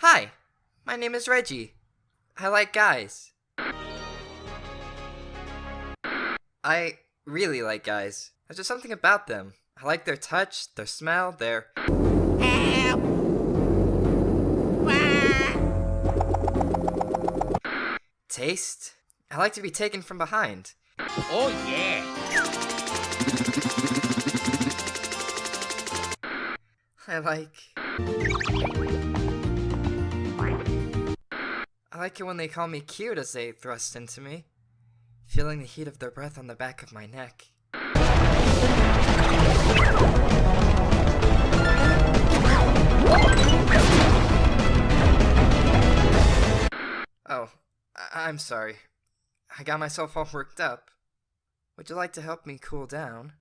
Hi, my name is Reggie. I like guys. I really like guys. There's just something about them. I like their touch, their smell, their. Taste? I like to be taken from behind. Oh yeah. I like. I like it when they call me cute as they thrust into me, feeling the heat of their breath on the back of my neck. Oh, I- I'm sorry. I got myself all worked up. Would you like to help me cool down?